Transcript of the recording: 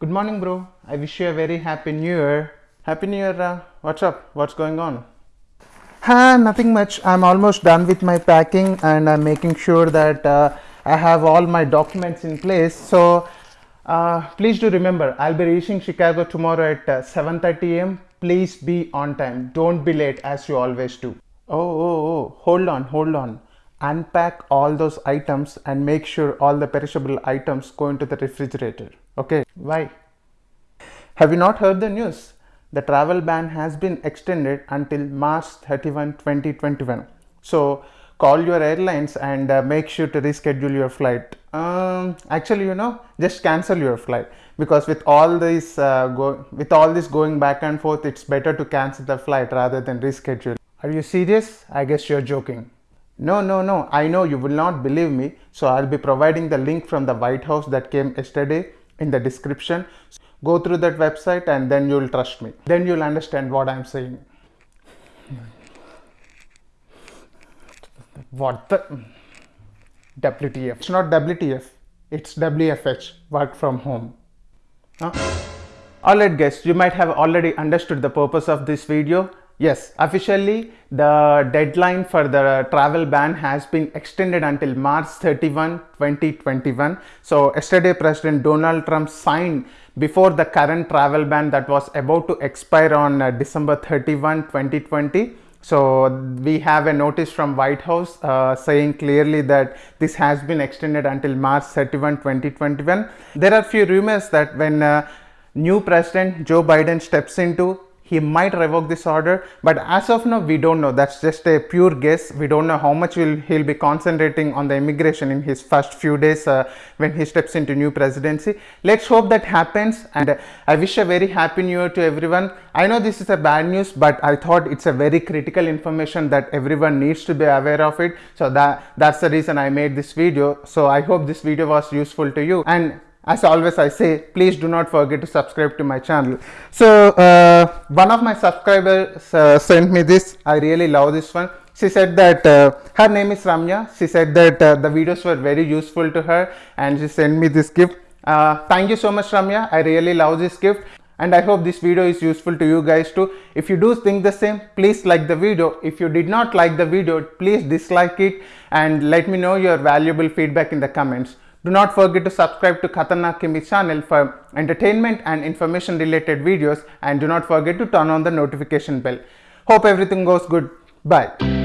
Good morning, bro. I wish you a very happy new year. Happy new year. Uh, what's up? What's going on? Ha, nothing much. I'm almost done with my packing and I'm making sure that uh, I have all my documents in place. So uh, please do remember, I'll be reaching Chicago tomorrow at uh, 7:30 a.m. Please be on time. Don't be late as you always do. Oh, oh, oh, hold on, hold on. Unpack all those items and make sure all the perishable items go into the refrigerator. Okay, why? Have you not heard the news? The travel ban has been extended until March 31, 2021. So call your airlines and uh, make sure to reschedule your flight. Um, actually, you know, just cancel your flight because with all this uh, go with all this going back and forth, it's better to cancel the flight rather than reschedule. Are you serious? I guess you're joking. No, no, no. I know you will not believe me. So I'll be providing the link from the White House that came yesterday in the description. Go through that website and then you'll trust me. Then you'll understand what I'm saying. What the? WTF. It's not WTF. It's WFH. Work from home. Huh? Alright guys, you might have already understood the purpose of this video. Yes, officially the deadline for the travel ban has been extended until March 31, 2021. So yesterday President Donald Trump signed before the current travel ban that was about to expire on uh, December 31, 2020. So we have a notice from White House uh, saying clearly that this has been extended until March 31, 2021. There are few rumors that when uh, new president Joe Biden steps into he might revoke this order but as of now we don't know. That's just a pure guess. We don't know how much will he'll be concentrating on the immigration in his first few days uh, when he steps into new presidency. Let's hope that happens and uh, i wish a very happy new year to everyone. I know this is a bad news but i thought it's a very critical information that everyone needs to be aware of it. So that that's the reason i made this video. So i hope this video was useful to you. And as always I say please do not forget to subscribe to my channel. So uh, one of my subscribers uh, sent me this I really love this one. She said that uh, her name is Ramya. She said that uh, the videos were very useful to her and she sent me this gift. Uh, thank you so much Ramya. I really love this gift and I hope this video is useful to you guys too. If you do think the same, please like the video. If you did not like the video, please dislike it and let me know your valuable feedback in the comments. Do not forget to subscribe to Khatarnak Kimmy channel for entertainment and information related videos and do not forget to turn on the notification bell. Hope everything goes good. Bye.